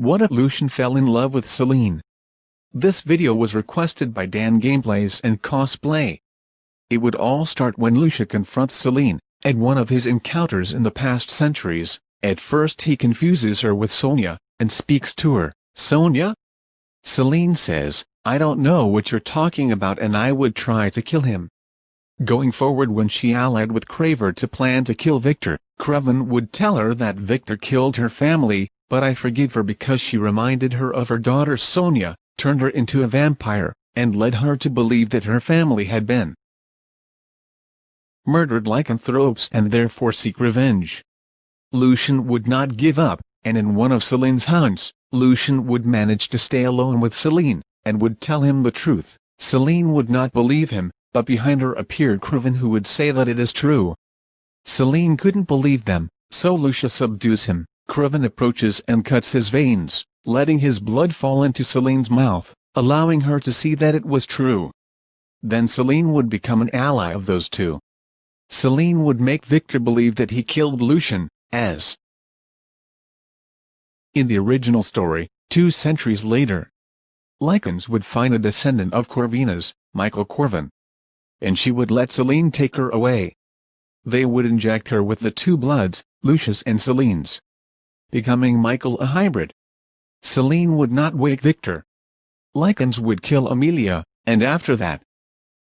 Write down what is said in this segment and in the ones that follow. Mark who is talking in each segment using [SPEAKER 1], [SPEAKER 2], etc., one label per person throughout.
[SPEAKER 1] What if Lucian fell in love with Selene? This video was requested by Dan Gameplays and Cosplay. It would all start when Lucia confronts Selene, at one of his encounters in the past centuries. At first he confuses her with Sonja, and speaks to her, Sonja? Selene says, I don't know what you're talking about and I would try to kill him. Going forward when she allied with Kraven to plan to kill Viktor, Kraven would tell her that Viktor killed her family, but I forgive her because she reminded her of her daughter Sonja, turned her into a vampire, and led her to believe that her family had been murdered lycanthropes and therefore seek revenge. Lucian would not give up, and in one of Selene's hunts, Lucian would manage to stay alone with Selene, and would tell him the truth. Selene would not believe him, but behind her appeared Kraven who would say that it is true. Selene couldn't believe them, so Lucia subdues him. Kraven approaches and cuts his veins, letting his blood fall into Selene's mouth, allowing her to see that it was true. Then Selene would become an ally of those two. Selene would make Viktor believe that he killed Lucian, as in the original story, two centuries later. Lycans would find a descendant of Corvinus, Michael Corvin, and she would let Selene take her away. They would inject her with the two bloods, Lucius and Selene's, becoming Michael a hybrid. Selene would not wake Viktor. Lycans would kill Amelia, and after that,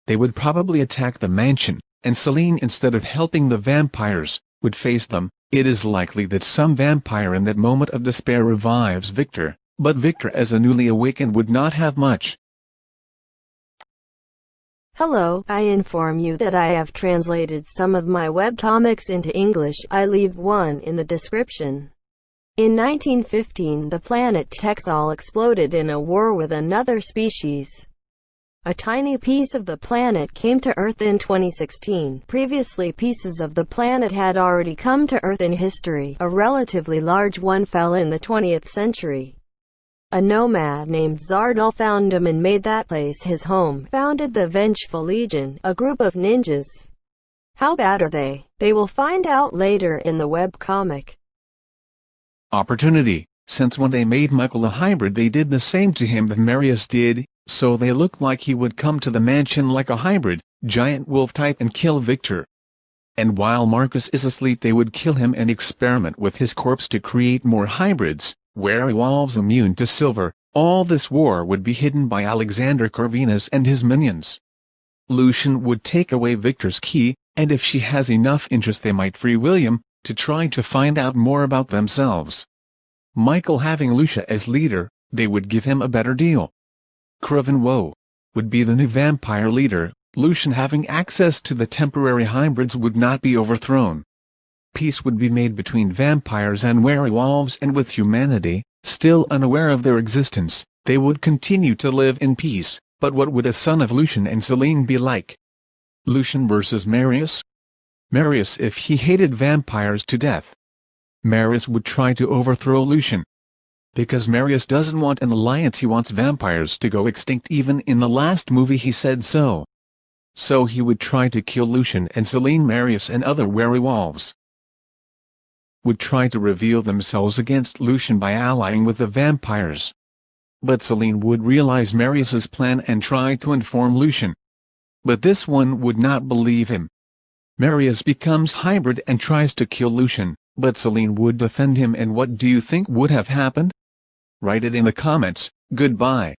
[SPEAKER 1] they would probably attack the mansion, and Selene instead of helping the vampires, would face them. It is likely that some vampire in that moment of despair revives Viktor, but Viktor as a newly awakened would not have much,
[SPEAKER 2] Hello, I inform you that I have translated some of my webcomics into English. I leave one in the description. In 1915 the planet Texal exploded in a war with another species. A tiny piece of the planet came to Earth in 2016. Previously pieces of the planet had already come to Earth in history. A relatively large one fell in the 20th century. A nomad named Zardal found him and made that place his home, founded the Vengeful Legion, a group of ninjas. How bad are they? They will find out later in the webcomic.
[SPEAKER 1] Opportunity Since when they made Michael a hybrid they did the same to him that Marius did, so they looked like he would come to the mansion like a hybrid, giant wolf type and kill Viktor. And while Marcus is asleep they would kill him and experiment with his corpse to create more hybrids werewolves immune to silver, all this war would be hidden by Alexander Corvinus and his minions. Lucian would take away Viktor's key, and if she has enough interest they might free William, to try to find out more about themselves. Michael having Lucia as leader, they would give him a better deal. Kraven Woe would be the new vampire leader, Lucian having access to the temporary hybrids would not be overthrown peace would be made between vampires and werewolves and with humanity, still unaware of their existence, they would continue to live in peace, but what would a son of Lucian and Selene be like? Lucian versus Marius? Marius if he hated vampires to death. Marius would try to overthrow Lucian. Because Marius doesn't want an alliance he wants vampires to go extinct even in the last movie he said so. So he would try to kill Lucian and Selene Marius and other werewolves would try to reveal themselves against Lucian by allying with the vampires. But Selene would realize Marius's plan and try to inform Lucian. But this one would not believe him. Marius becomes hybrid and tries to kill Lucian, but Selene would defend him and what do you think would have happened? Write it in the comments, goodbye.